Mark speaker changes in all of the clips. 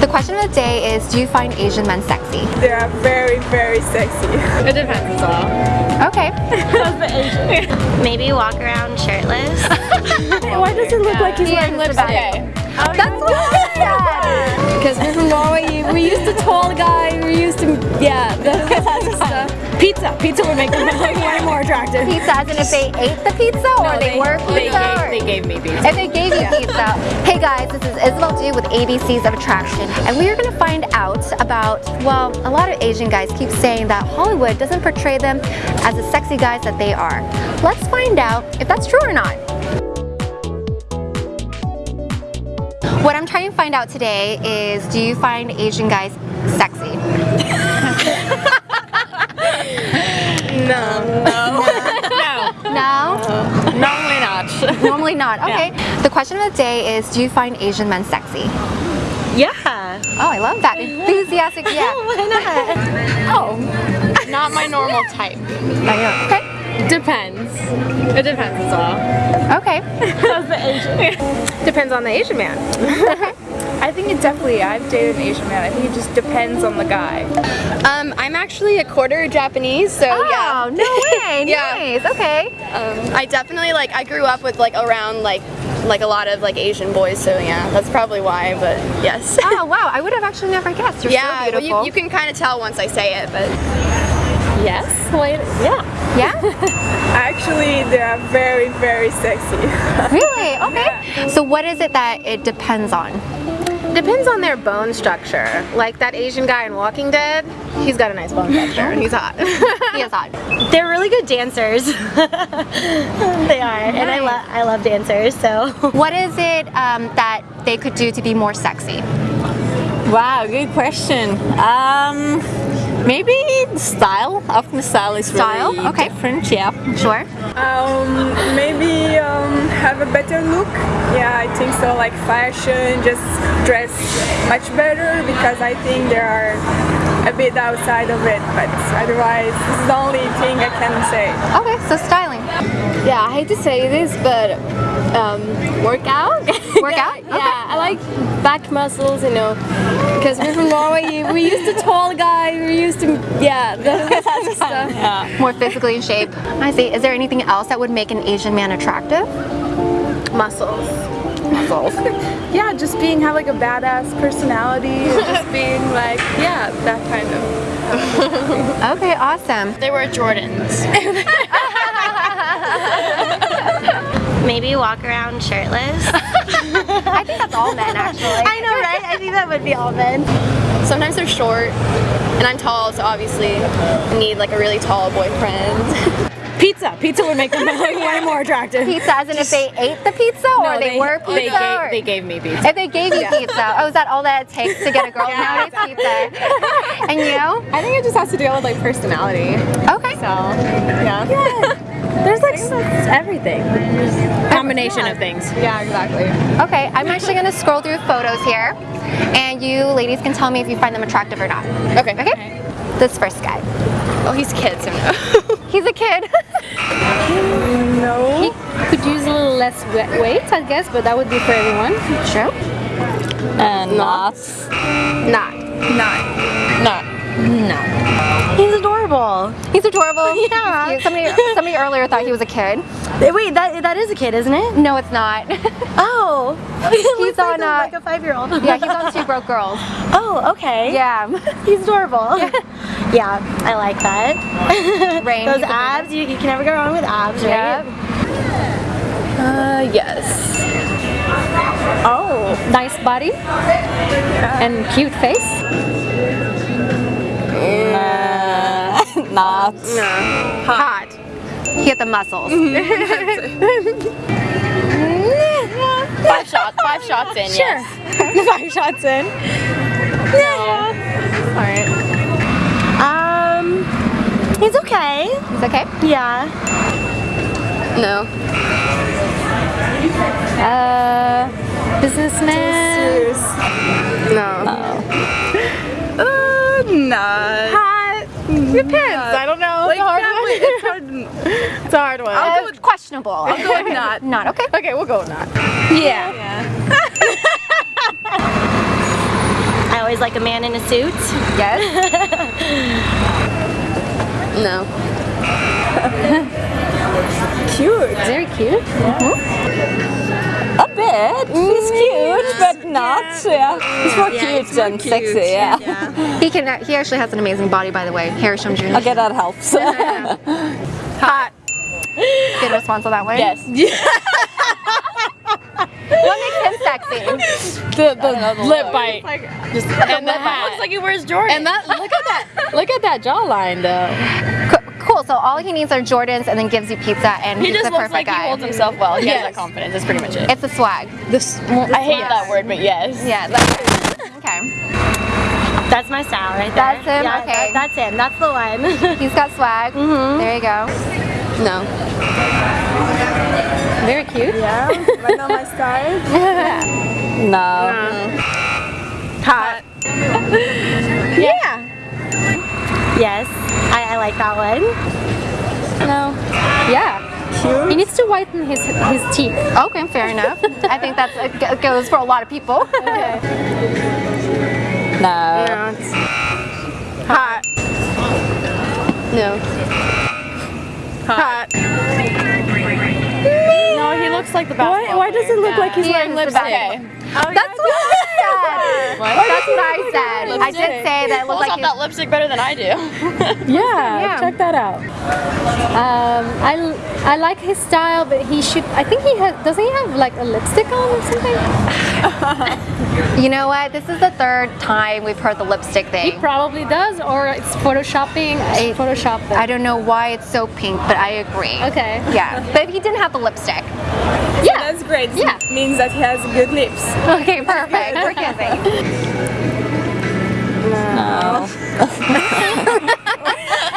Speaker 1: The question of the day is, do you find Asian men sexy?
Speaker 2: They are very, very sexy.
Speaker 3: It depends as well.
Speaker 1: Okay.
Speaker 4: Maybe walk around shirtless.
Speaker 2: Why does it look like he's wearing
Speaker 1: is the
Speaker 2: lipstick?
Speaker 1: best. That's what I said.
Speaker 2: Because we're from Norway, we're used to tall guy, we're used to, yeah, the stuff. Pizza, pizza would make them look way more attractive.
Speaker 1: Pizza, as in if they ate the pizza or they, were pizza?
Speaker 3: They gave,
Speaker 1: or-
Speaker 3: they gave me pizza.
Speaker 1: If they gave you pizza. Hey guys, this is Isabel Du with ABCs of Attraction, and we are going to find out about, well, a lot of Asian guys keep saying that Hollywood doesn't portray them as the sexy guys that they are. Let's find out if that's true or not. What I'm trying to find out today is, do you find Asian guys sexy?
Speaker 3: No.
Speaker 1: No? No. No.
Speaker 3: Normally not.
Speaker 1: Normally not. Okay. The question of the day is, do you find Asian men sexy?
Speaker 4: yeah.
Speaker 1: Oh, I love that. Enthusiastic, yeah.
Speaker 3: Oh. Not my normal type.
Speaker 1: Okay.
Speaker 3: Depends. It depends as well.
Speaker 1: Okay.
Speaker 2: Depends on the Asian man. I think it definitely, I've dated an Asian man, I think it just depends on the guy.
Speaker 3: Um, I'm actually a quarter Japanese, so
Speaker 1: Oh,
Speaker 3: yeah.
Speaker 1: no way.
Speaker 3: Yeah.
Speaker 1: Nice. Okay.
Speaker 3: Um, I definitely like I grew up with like around like like a lot of like Asian boys, so yeah, that's probably why. But yes.
Speaker 1: Oh, wow. I would have actually never guessed. You're
Speaker 3: yeah,
Speaker 1: so
Speaker 3: well,
Speaker 1: beautiful.
Speaker 3: you, you can kind of tell once I say it, but yes, wait, yeah.
Speaker 1: yeah?
Speaker 2: Actually, they are very, very sexy.
Speaker 1: Really? Okay. So what is it that it depends on?
Speaker 5: Depends on their bone structure. Like that Asian guy in Walking Dead, he's got a nice bone structure and he's hot.
Speaker 1: He is hot.
Speaker 4: They're really good dancers. they are, and I love I love dancers. So
Speaker 1: What is it um, that they could do to be more sexy?
Speaker 6: Wow, good question. Um, maybe the style of the style is
Speaker 1: Style?
Speaker 6: really
Speaker 1: Okay.
Speaker 6: different. Yeah.
Speaker 1: Sure.
Speaker 2: Um, maybe um, have a better look. Yeah, I think so. Like fashion, just dress much better because I think they are a bit outside of it. But otherwise, this is the only thing I can say.
Speaker 1: Okay, so styling.
Speaker 3: Yeah, I hate to say this, but um, workout.
Speaker 1: Workout?
Speaker 3: yeah, yeah, I like back muscles, you know, because we're from Norway. We're used to tall guy. We're used to yeah, the stuff.
Speaker 1: More physically in shape. I see. Is there anything else that would make an Asian man attractive?
Speaker 5: Muscles.
Speaker 1: Muscles.
Speaker 2: Yeah, just being have like a badass personality, just being like yeah, that kind of.
Speaker 1: Okay, awesome.
Speaker 3: They were Jordans.
Speaker 4: Maybe walk around shirtless.
Speaker 1: I think that's all men actually.
Speaker 4: I know, right? I think that would be all men.
Speaker 3: Sometimes they're short, and I'm tall, so obviously I need like a really tall boyfriend.
Speaker 2: Pizza, pizza would make them way more attractive.
Speaker 1: Pizza, as in if they ate the pizza or they, were pizza?
Speaker 3: They gave,
Speaker 1: or-
Speaker 3: they gave me pizza.
Speaker 1: If they gave you pizza, oh, is that all that it takes to get a girl nowadays? Pizza. And you?
Speaker 3: I think it just has to deal with like personality.
Speaker 1: Okay.
Speaker 3: So yeah.
Speaker 2: There's like everything.
Speaker 3: Combination of things. Yeah, exactly.
Speaker 1: Okay, I'm actually gonna scroll through photos here, and you ladies can tell me if you find them attractive or not.
Speaker 3: Okay.
Speaker 1: Okay? This first guy.
Speaker 3: Oh, he's a kid, so no.
Speaker 1: He's a kid.
Speaker 2: No.
Speaker 5: He could use a little less we- weight, I guess, but that would be for everyone.
Speaker 1: True.
Speaker 6: Uh, and not.
Speaker 5: Not.
Speaker 6: Not.
Speaker 4: He's adorable.
Speaker 1: He's adorable.
Speaker 4: Yeah.
Speaker 1: He's. Somebody, somebody earlier thought he was a kid.
Speaker 4: Wait, that that is a kid, isn't it?
Speaker 1: No, it's not.
Speaker 4: Oh,
Speaker 1: He's
Speaker 4: like
Speaker 1: on,
Speaker 4: a-
Speaker 1: uh,
Speaker 4: like a five-year-old.
Speaker 1: yeah, he's on Two Broke Girls.
Speaker 4: Oh, okay.
Speaker 1: Yeah.
Speaker 4: He's adorable. Yeah, I like that.
Speaker 1: Rain,
Speaker 4: Those abs, you, you can never go wrong with abs, right?
Speaker 1: Yep.
Speaker 3: Uh, yes.
Speaker 5: Oh, nice body and cute face.
Speaker 6: Not.
Speaker 5: Hot.
Speaker 1: He had the muscles.
Speaker 3: Five shots. Five shots in. Sure.
Speaker 2: Five shots in.
Speaker 1: Alright.
Speaker 4: Um, he's okay.
Speaker 1: He's okay?
Speaker 4: Yeah.
Speaker 3: No.
Speaker 5: Uh, businessman.
Speaker 3: No.
Speaker 2: Uh, not.
Speaker 3: Hot. Depends. I don't know.
Speaker 2: Like
Speaker 3: it's, a hard
Speaker 2: family,
Speaker 3: one.
Speaker 2: it's hard.
Speaker 3: it's a hard one.
Speaker 1: Uh, questionable. I'll
Speaker 3: go with not.
Speaker 1: Not okay.
Speaker 3: Okay, we'll go with not. Yeah.
Speaker 4: I always like a man in a suit?
Speaker 1: Yes.
Speaker 5: No.
Speaker 2: Cute.
Speaker 5: Very cute.
Speaker 6: A bit. He's cute, but not. Yeah. Uh, he's more cute and sexy. Yeah.
Speaker 1: He can. He actually has an amazing body, by the way. Harry Shum Jr.
Speaker 6: Okay, that helps.
Speaker 1: Hot. Good response on that one.
Speaker 6: yes.
Speaker 1: What makes him sexy?
Speaker 3: The, the lip bite.
Speaker 6: Just
Speaker 3: and the hat.
Speaker 4: Looks like he wears Jordan.
Speaker 3: and that look at that look at that jawline though.
Speaker 1: Co- Cool. So all he needs are Jordans, and then gives you pizza, and
Speaker 7: He
Speaker 1: he's
Speaker 7: just
Speaker 1: the
Speaker 7: looks
Speaker 1: perfect
Speaker 7: like
Speaker 1: guy.
Speaker 7: he holds himself well. He has
Speaker 3: Yes.
Speaker 7: that confidence. That's pretty much it.
Speaker 1: It's a swag.
Speaker 3: This
Speaker 7: I hate that word, but yes.
Speaker 1: Yeah. That's, okay.
Speaker 4: That's my style right there.
Speaker 1: That's him?
Speaker 4: Yeah,
Speaker 1: Okay.
Speaker 4: that- that's him. That's the one.
Speaker 1: He's got swag. Mm-hmm. There you go.
Speaker 5: No.
Speaker 3: very cute.
Speaker 2: Yeah, but not my style.
Speaker 6: no. Mm.
Speaker 5: Hot. Yeah.
Speaker 4: Yes, I, I like that one.
Speaker 3: No. Yeah. He needs to whiten his his teeth.
Speaker 1: Okay, fair enough. I think that goes for a lot of people.
Speaker 6: No.
Speaker 5: Hot. No. Hot.
Speaker 7: No, he looks like the
Speaker 2: Why,
Speaker 7: basketball
Speaker 2: why does it look like he's
Speaker 1: He
Speaker 2: wearing lipstick?
Speaker 1: best. That's oh, what I said. That's what I. I did say that it
Speaker 7: Pulls
Speaker 1: looked
Speaker 7: off
Speaker 1: like
Speaker 7: that lipstick better than I do.
Speaker 2: Yeah,
Speaker 1: Yeah.
Speaker 2: check that out.
Speaker 3: Um, I, l- I like his style, but he should. I think he has. Doesn't he have like a lipstick on or something?
Speaker 1: You know what? This is the third time we've heard the lipstick thing.
Speaker 3: He probably does, or it's photoshopping.
Speaker 1: I-
Speaker 3: Photoshop.
Speaker 1: I don't know why it's so pink, but I agree.
Speaker 3: Okay.
Speaker 1: Yeah, but if he didn't have the lipstick.
Speaker 3: Yeah.
Speaker 2: That's great.
Speaker 3: Yeah.
Speaker 2: means that he has good lips.
Speaker 1: Okay, perfect. We're kissing.
Speaker 6: No.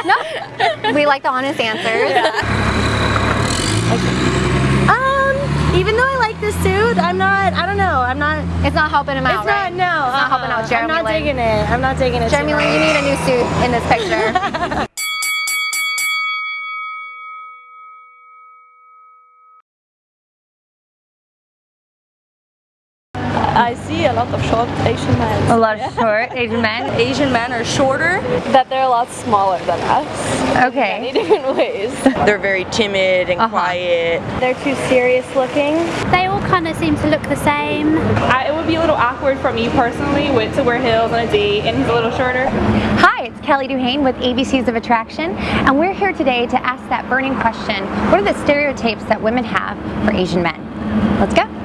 Speaker 6: No.
Speaker 1: We like the honest answers.
Speaker 4: Um, even though I like this suit, I'm not. I don't know. I'm not.
Speaker 1: It's not helping him out,
Speaker 4: It's
Speaker 1: right?
Speaker 4: not. No.
Speaker 1: It's not helping
Speaker 4: uh-uh.
Speaker 1: out Jeremy
Speaker 4: I'm not
Speaker 1: Lin.
Speaker 4: digging it. I'm not digging it.
Speaker 1: Jeremy Lin, you need a new suit in this picture.
Speaker 7: I see a lot of short Asian men.
Speaker 8: A lot of short Asian men.
Speaker 7: Asian men are shorter. That they're a lot smaller than us.
Speaker 8: Okay.
Speaker 7: Many different ways.
Speaker 9: They're very timid and uh-huh. quiet.
Speaker 4: They're too serious looking.
Speaker 10: They all kind of seem to look the same.
Speaker 11: I, it would be a little awkward for me personally with to wear heels on a date and he's a little shorter.
Speaker 8: Hi, it's Kelly Duhane with ABCs of Attraction, and we're here today to ask that burning question what are the stereotypes that women have for Asian men? Let's go.